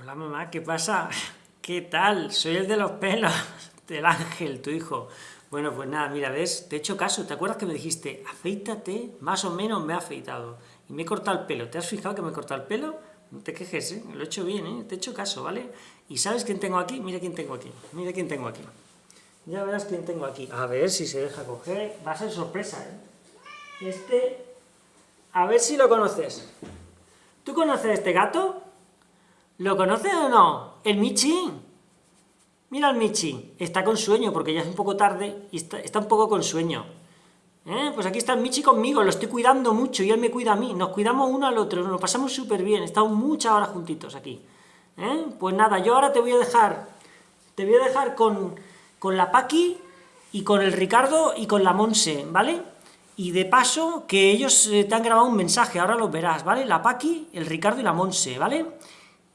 Hola mamá, ¿qué pasa? ¿Qué tal? Soy el de los pelos, del ángel, tu hijo. Bueno, pues nada, mira, ves, te he hecho caso, ¿te acuerdas que me dijiste, afeítate? Más o menos me he afeitado. Y me he cortado el pelo, ¿te has fijado que me he cortado el pelo? No te quejes, ¿eh? Lo he hecho bien, ¿eh? Te he hecho caso, ¿vale? ¿Y sabes quién tengo aquí? Mira quién tengo aquí, mira quién tengo aquí. Ya verás quién tengo aquí. A ver si se deja coger, va a ser sorpresa, ¿eh? Este, a ver si lo conoces. ¿Tú conoces a este gato? ¿Lo conoces o no? El Michi. Mira al Michi. Está con sueño, porque ya es un poco tarde y está, un poco con sueño. ¿Eh? Pues aquí está el Michi conmigo, lo estoy cuidando mucho y él me cuida a mí. Nos cuidamos uno al otro, nos pasamos súper bien. Estamos muchas horas juntitos aquí. ¿Eh? Pues nada, yo ahora te voy a dejar, te voy a dejar con, con la Paqui y con el Ricardo y con la Monse, ¿vale? Y de paso, que ellos eh, te han grabado un mensaje, ahora lo verás, ¿vale? La Paqui, el Ricardo y la Monse, ¿vale?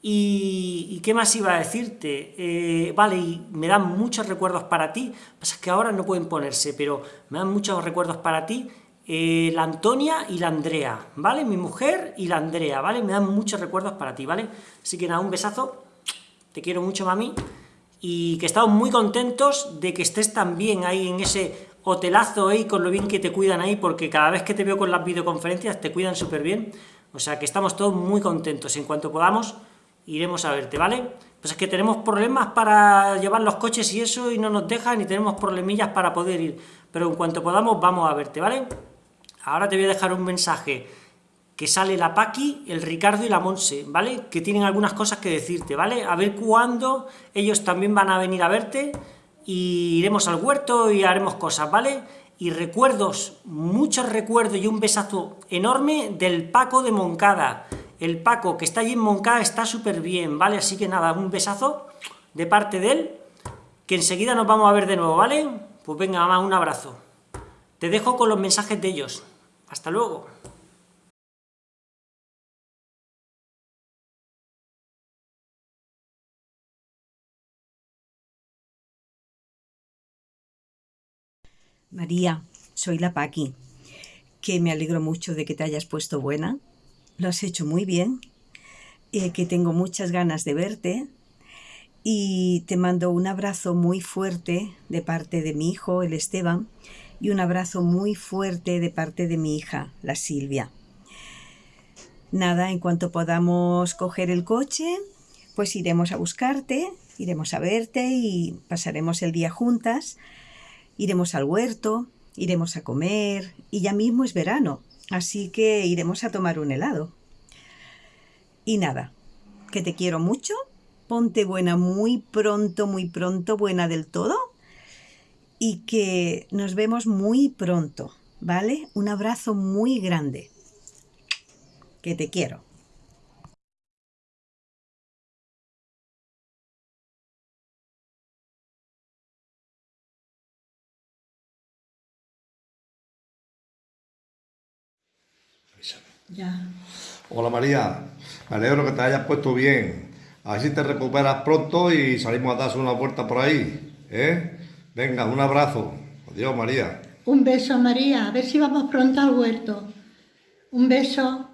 Y, qué más iba a decirte? Eh, vale, y me dan muchos recuerdos para ti, pasa que ahora no pueden ponerse, pero me dan muchos recuerdos para ti, eh, la Antonia y la Andrea, ¿vale? Mi mujer y la Andrea, ¿vale? Me dan muchos recuerdos para ti, ¿vale? Así que nada, un besazo, te quiero mucho, mami, y que estamos muy contentos de que estés también ahí en ese hotelazo ahí, con lo bien que te cuidan ahí, porque cada vez que te veo con las videoconferencias te cuidan súper bien, o sea que estamos todos muy contentos, en cuanto podamos iremos a verte, ¿vale? Pues es que tenemos problemas para llevar los coches y eso, y no nos dejan, y tenemos problemillas para poder ir, pero en cuanto podamos vamos a verte, ¿vale? Ahora te voy a dejar un mensaje que sale la Paqui, el Ricardo y la Monse, ¿vale? Que tienen algunas cosas que decirte, ¿vale? A ver cuándo ellos también van a venir a verte, y iremos al huerto y haremos cosas, ¿vale? Y recuerdos, muchos recuerdos y un besazo enorme del Paco de Moncada, el Paco, que está allí en Moncada, está súper bien, ¿vale? Así que nada, un besazo de parte de él, que enseguida nos vamos a ver de nuevo, ¿vale? Pues venga, mamá, un abrazo. Te dejo con los mensajes de ellos. Hasta luego. María, soy la Paqui, que me alegro mucho de que te hayas puesto buena, lo has hecho muy bien, eh, que tengo muchas ganas de verte y te mando un abrazo muy fuerte de parte de mi hijo, el Esteban, y un abrazo muy fuerte de parte de mi hija, la Silvia. Nada, en cuanto podamos coger el coche, pues iremos a buscarte, iremos a verte y pasaremos el día juntas, iremos al huerto, iremos a comer y ya mismo es verano, Así que iremos a tomar un helado. Y nada, que te quiero mucho, ponte buena muy pronto, muy pronto, buena del todo, y que nos vemos muy pronto, ¿vale? Un abrazo muy grande. Que te quiero. Ya. Hola María, me alegro que te hayas puesto bien. A ver si te recuperas pronto y salimos a darse una vuelta por ahí. ¿eh? Venga, un abrazo. Adiós María. Un beso María, a ver si vamos pronto al huerto. Un beso.